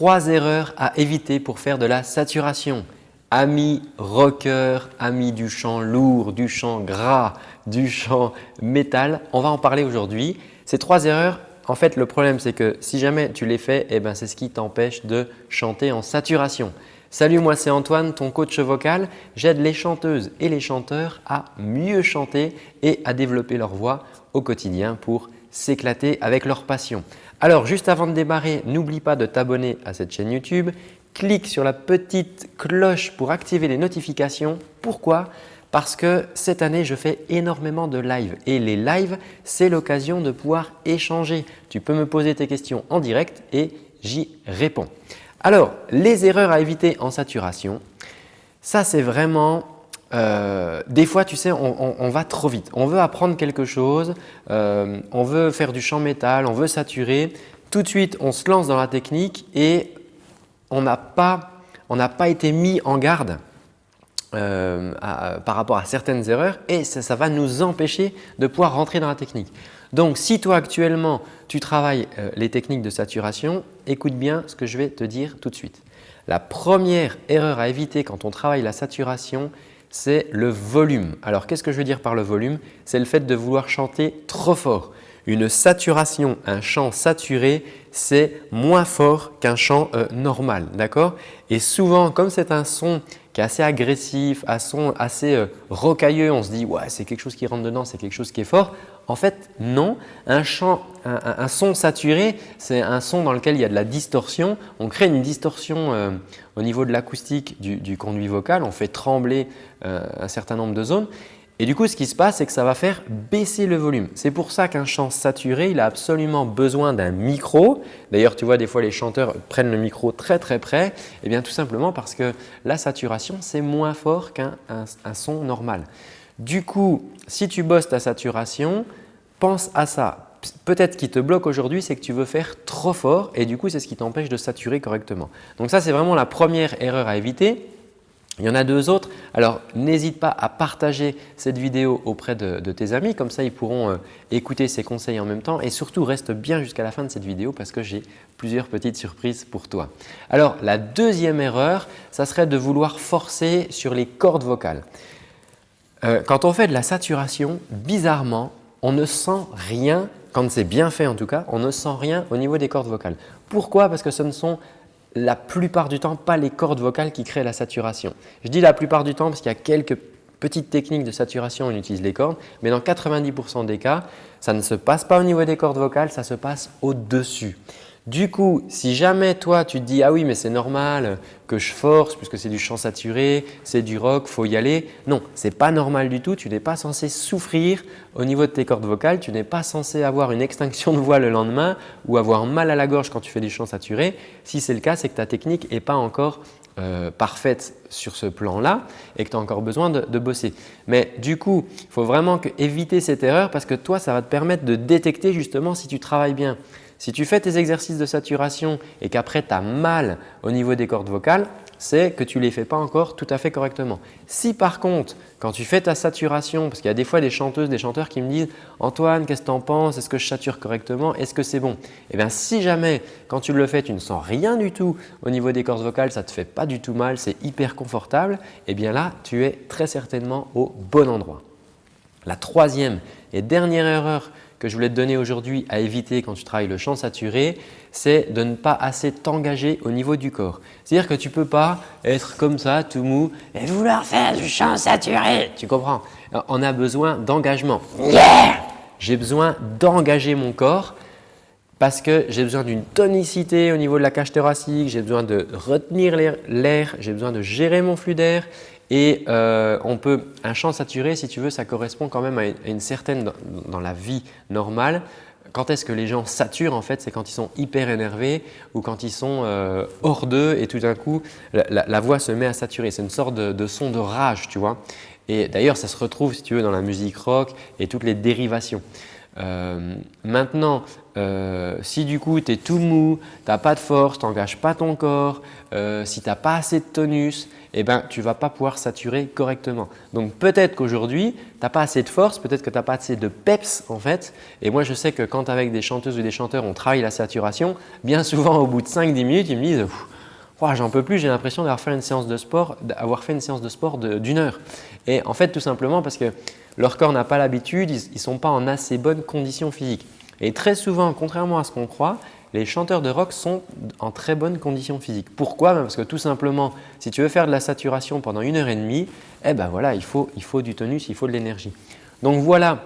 trois erreurs à éviter pour faire de la saturation. Amis rocker, amis du chant lourd, du chant gras, du chant métal, on va en parler aujourd'hui. Ces trois erreurs, en fait le problème c'est que si jamais tu les fais, eh ben, c'est ce qui t'empêche de chanter en saturation. Salut, moi c'est Antoine, ton coach vocal. J'aide les chanteuses et les chanteurs à mieux chanter et à développer leur voix au quotidien pour s'éclater avec leur passion. Alors juste avant de démarrer, n'oublie pas de t'abonner à cette chaîne YouTube. Clique sur la petite cloche pour activer les notifications. Pourquoi? Parce que cette année, je fais énormément de live et les lives, c'est l'occasion de pouvoir échanger. Tu peux me poser tes questions en direct et j'y réponds. Alors, les erreurs à éviter en saturation, ça c'est vraiment euh, des fois, tu sais, on, va trop vite. On veut apprendre quelque chose, euh, on veut faire du chant métal, on veut saturer. Tout de suite, on se lance dans la technique et on n'a pas, pas, été mis en garde euh, par rapport à certaines erreurs et ça, va nous empêcher de pouvoir rentrer dans la technique. Donc, si toi actuellement, tu travailles les techniques de saturation, écoute bien ce que je vais te dire tout de suite. La première erreur à éviter quand on travaille la saturation, c'est le volume. Alors qu'est-ce que je veux dire par le volume? C'est le fait de vouloir chanter trop fort. Une saturation, un chant saturé, c'est moins fort qu'un chant euh, normal. D'accord? Et souvent, comme c'est un son qui est assez agressif, un son assez euh, rocailleux, on se dit ouais, c'est quelque chose qui rentre dedans, c'est quelque chose qui est fort. En fait, non. Un, chant, un, son saturé, c'est un son dans lequel il y a de la distorsion. On crée une distorsion euh, au niveau de l'acoustique du, conduit vocal. On fait trembler euh, un certain nombre de zones. Et du coup, ce qui se passe, c'est que ça va faire baisser le volume. C'est pour ça qu'un chant saturé, il a absolument besoin d'un micro. D'ailleurs, tu vois, des fois, les chanteurs prennent le micro très très près. Eh bien, tout simplement parce que la saturation, c'est moins fort qu'un son normal. Du coup, si tu bosses ta saturation, pense à ça. Peut-être qui te bloque aujourd'hui, c'est que tu veux faire trop fort et du coup, c'est ce qui t'empêche de saturer correctement. Donc ça, c'est vraiment la première erreur à éviter. Il y en a deux autres. Alors, n'hésite pas à partager cette vidéo auprès de, tes amis. Comme ça, ils pourront euh, écouter ces conseils en même temps. Et surtout, reste bien jusqu'à la fin de cette vidéo parce que j'ai plusieurs petites surprises pour toi. Alors, la deuxième erreur, ça serait de vouloir forcer sur les cordes vocales. Euh, quand on fait de la saturation, bizarrement, on ne sent rien, quand c'est bien fait en tout cas, on ne sent rien au niveau des cordes vocales. Pourquoi? Parce que ce ne sont la plupart du temps pas les cordes vocales qui créent la saturation. Je dis la plupart du temps parce qu'il y a quelques petites techniques de saturation, on utilise les cordes, mais dans 90% des cas, ça ne se passe pas au niveau des cordes vocales, ça se passe au-dessus. Du coup, si jamais toi tu te dis « ah oui mais c'est normal que je force puisque c'est du chant saturé, c'est du rock, faut y aller », non, ce n'est pas normal du tout, tu n'es pas censé souffrir au niveau de tes cordes vocales, tu n'es pas censé avoir une extinction de voix le lendemain ou avoir mal à la gorge quand tu fais du chant saturé. Si c'est le cas, c'est que ta technique n'est pas encore euh, parfaite sur ce plan-là et que tu as encore besoin de, de, bosser. Mais du coup, il faut vraiment éviter cette erreur parce que toi, ça va te permettre de détecter justement si tu travailles bien. Si tu fais tes exercices de saturation et qu'après tu as mal au niveau des cordes vocales, c'est que tu ne les fais pas encore tout à fait correctement. Si par contre, quand tu fais ta saturation, parce qu'il y a des fois des chanteuses, des chanteurs qui me disent « Antoine, qu'est-ce que tu en penses? Est-ce que je sature correctement? Est-ce que c'est bon ?» Eh bien, si jamais quand tu le fais, tu ne sens rien du tout au niveau des cordes vocales, ça ne te fait pas du tout mal, c'est hyper confortable, eh bien là, tu es très certainement au bon endroit. La troisième et dernière erreur que je voulais te donner aujourd'hui à éviter quand tu travailles le chant saturé, c'est de ne pas assez t'engager au niveau du corps. C'est-à-dire que tu ne peux pas être comme ça, tout mou et vouloir faire du chant saturé. Tu comprends? On a besoin d'engagement. J'ai besoin d'engager mon corps parce que j'ai besoin d'une tonicité au niveau de la cage thoracique, j'ai besoin de retenir l'air, j'ai besoin de gérer mon flux d'air et euh, on peut, un chant saturé, si tu veux, ça correspond quand même à une, certaine, dans la vie normale, quand est-ce que les gens saturent en fait C'est quand ils sont hyper énervés ou quand ils sont euh, hors d'eux et tout d'un coup la, voix se met à saturer. C'est une sorte de, son de rage, tu vois. Et d'ailleurs, ça se retrouve si tu veux dans la musique rock et toutes les dérivations. Euh, maintenant, euh, si du coup tu es tout mou, tu n'as pas de force, tu n'engages pas ton corps, euh, si tu n'as pas assez de tonus, eh ben, tu ne vas pas pouvoir saturer correctement. Donc peut-être qu'aujourd'hui, tu n'as pas assez de force, peut-être que tu n'as pas assez de peps en fait. Et moi, je sais que quand avec des chanteuses ou des chanteurs, on travaille la saturation, bien souvent au bout de 5-10 minutes, ils me disent « j'en peux plus, j'ai l'impression d'avoir fait une séance de sport, d'avoir fait une séance de sport d'une heure. Et en fait, tout simplement parce que leur corps n'a pas l'habitude, ils ne sont pas en assez bonne condition physique. Et très souvent, contrairement à ce qu'on croit, les chanteurs de rock sont en très bonne condition physique. Pourquoi? Ben Parce que tout simplement, si tu veux faire de la saturation pendant une heure et demie, eh ben voilà, il faut, il faut du tonus, il faut de l'énergie. Donc voilà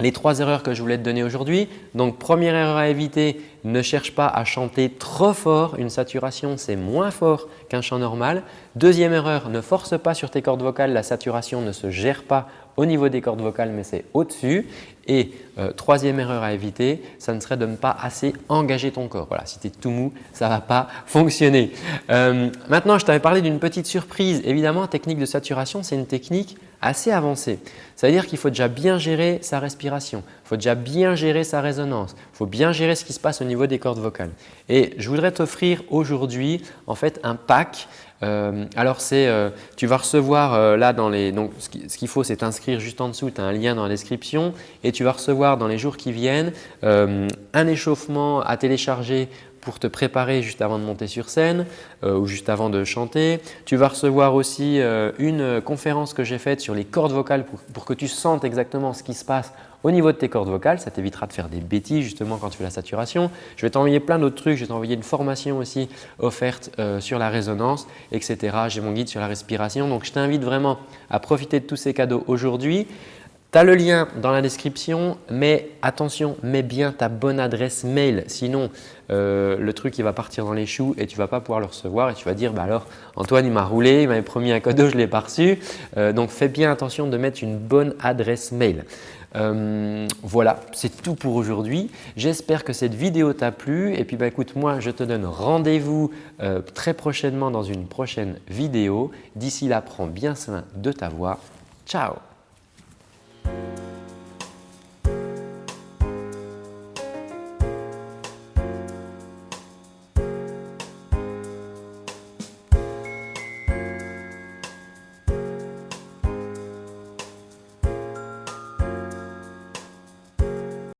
les trois erreurs que je voulais te donner aujourd'hui. Donc première erreur à éviter, ne cherche pas à chanter trop fort. Une saturation, c'est moins fort qu'un chant normal. Deuxième erreur, ne force pas sur tes cordes vocales. La saturation ne se gère pas au niveau des cordes vocales, mais c'est au-dessus. Et euh, troisième erreur à éviter, ça ne serait de ne pas assez engager ton corps. Voilà, si tu es tout mou, ça ne va pas fonctionner. Euh, maintenant, je t'avais parlé d'une petite surprise. Évidemment, technique de saturation, c'est une technique assez avancée. Ça veut dire qu'il faut déjà bien gérer sa respiration, il faut déjà bien gérer sa résonance, il faut bien gérer ce qui se passe au niveau des cordes vocales. Et je voudrais t'offrir aujourd'hui en fait un pack euh, alors c'est, euh, tu vas recevoir euh, là dans les, donc ce qu'il faut c'est t'inscrire juste en dessous, tu as un lien dans la description et tu vas recevoir dans les jours qui viennent un échauffement à télécharger pour te préparer juste avant de monter sur scène ou juste avant de chanter. Tu vas recevoir aussi une conférence que j'ai faite sur les cordes vocales pour, que tu sentes exactement ce qui se passe au niveau de tes cordes vocales, ça t'évitera de faire des bêtises justement quand tu fais la saturation. Je vais t'envoyer plein d'autres trucs, je vais t'envoyer une formation aussi offerte euh, sur la résonance, etc. J'ai mon guide sur la respiration. Donc, je t'invite vraiment à profiter de tous ces cadeaux aujourd'hui. Tu as le lien dans la description, mais attention, mets bien ta bonne adresse mail. Sinon, euh, le truc il va partir dans les choux et tu ne vas pas pouvoir le recevoir et tu vas dire bah alors Antoine il m'a roulé, il m'avait promis un cadeau, je ne l'ai pas reçu. Euh, donc, fais bien attention de mettre une bonne adresse mail. Euh, voilà, c'est tout pour aujourd'hui. J'espère que cette vidéo t'a plu et puis bah, écoute, moi je te donne rendez-vous euh, très prochainement dans une prochaine vidéo. D'ici là, prends bien soin de ta voix. Ciao